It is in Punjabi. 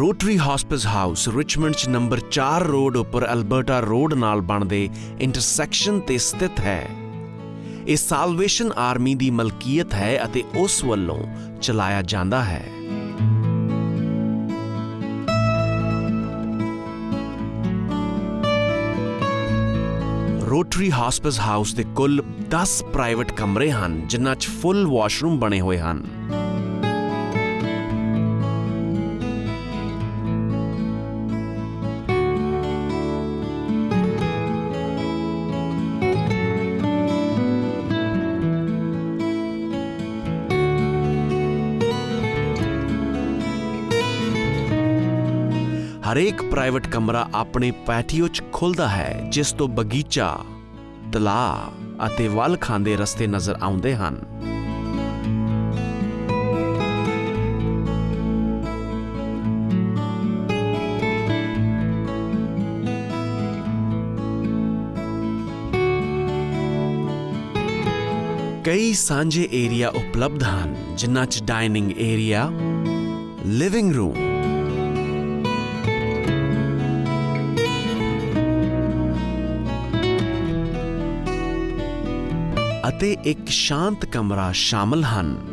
ਰੋਟਰੀ ਹਸਪਿਸ ਹਾਊਸ ਰਿਚਮੰਡ ਚ ਨੰਬਰ 4 ਰੋਡ ਉੱਪਰ ਅਲਬਰਟਾ ਰੋਡ ਨਾਲ ਬਣਦੇ ਇੰਟਰਸੈਕਸ਼ਨ ਤੇ ਸਥਿਤ ਹੈ। ਇਹ ਸਾਲਵੇਸ਼ਨ ਆਰਮੀ ਦੀ ਮਲਕੀਅਤ ਹੈ ਅਤੇ ਉਸ ਵੱਲੋਂ ਚਲਾਇਆ ਜਾਂਦਾ ਹੈ। ਰੋਟਰੀ ਹਸਪਿਸ ਹਾਊਸ ਦੇ ਕੁੱਲ 10 ਪ੍ਰਾਈਵੇਟ ਕਮਰੇ ਹਨ, ਜਿਨ੍ਹਾਂ 'ਚ ਫੁੱਲ ਵਾਸ਼ਰੂਮ ਬਣੇ ਹੋਏ ਹਨ। ਹਰੇਕ ਪ੍ਰਾਈਵੇਟ ਕਮਰਾ ਆਪਣੇ ਪੈਟੀਓ 'ਚ ਖੁੱਲਦਾ ਹੈ, ਜਿਸ ਤੋਂ ਬਗੀਚਾ, ਤਲਾਅ ਅਤੇ ਵੱਲ ਖਾਂਦੇ ਰਸਤੇ ਨਜ਼ਰ ਆਉਂਦੇ ਹਨ। ਕਈ ਸਾਂਝੇ ਏਰੀਆ ਉਪਲਬਧ ਹਨ, ਜਿਨ੍ਹਾਂ 'ਚ ਡਾਈਨਿੰਗ ਏਰੀਆ, ਲਿਵਿੰਗ ਰੂਮ ਅਤੇ ਇੱਕ ਸ਼ਾਂਤ ਕਮਰਾ ਸ਼ਾਮਲ ਹਨ।